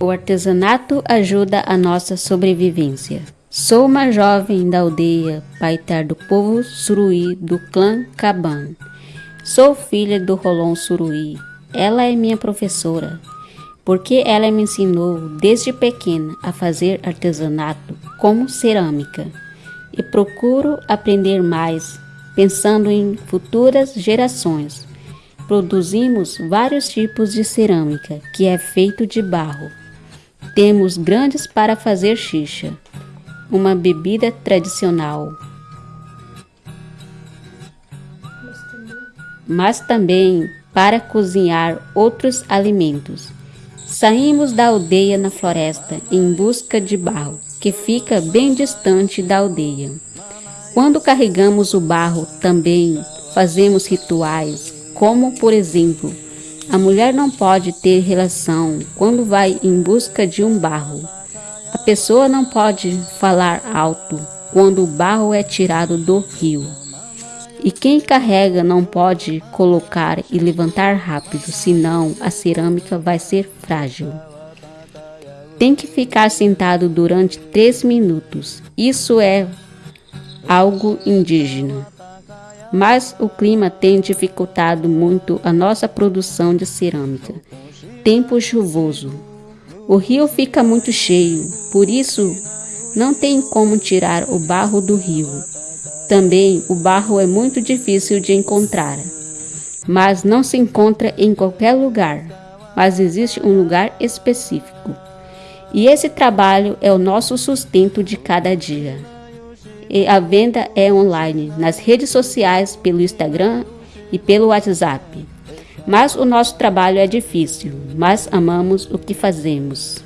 O artesanato ajuda a nossa sobrevivência. Sou uma jovem da aldeia Paitar do povo Suruí do clã Caban. Sou filha do Rolon Suruí. Ela é minha professora, porque ela me ensinou desde pequena a fazer artesanato como cerâmica e procuro aprender mais, pensando em futuras gerações. Produzimos vários tipos de cerâmica, que é feito de barro. Temos grandes para fazer xixa, uma bebida tradicional. Mas também para cozinhar outros alimentos. Saímos da aldeia na floresta em busca de barro, que fica bem distante da aldeia. Quando carregamos o barro, também fazemos rituais, como por exemplo, a mulher não pode ter relação quando vai em busca de um barro. A pessoa não pode falar alto quando o barro é tirado do rio. E quem carrega não pode colocar e levantar rápido, senão a cerâmica vai ser frágil. Tem que ficar sentado durante três minutos. Isso é algo indígena. Mas o clima tem dificultado muito a nossa produção de cerâmica. Tempo chuvoso. O rio fica muito cheio, por isso não tem como tirar o barro do rio. Também o barro é muito difícil de encontrar, mas não se encontra em qualquer lugar, mas existe um lugar específico. E esse trabalho é o nosso sustento de cada dia. E a venda é online, nas redes sociais, pelo Instagram e pelo WhatsApp. Mas o nosso trabalho é difícil, mas amamos o que fazemos.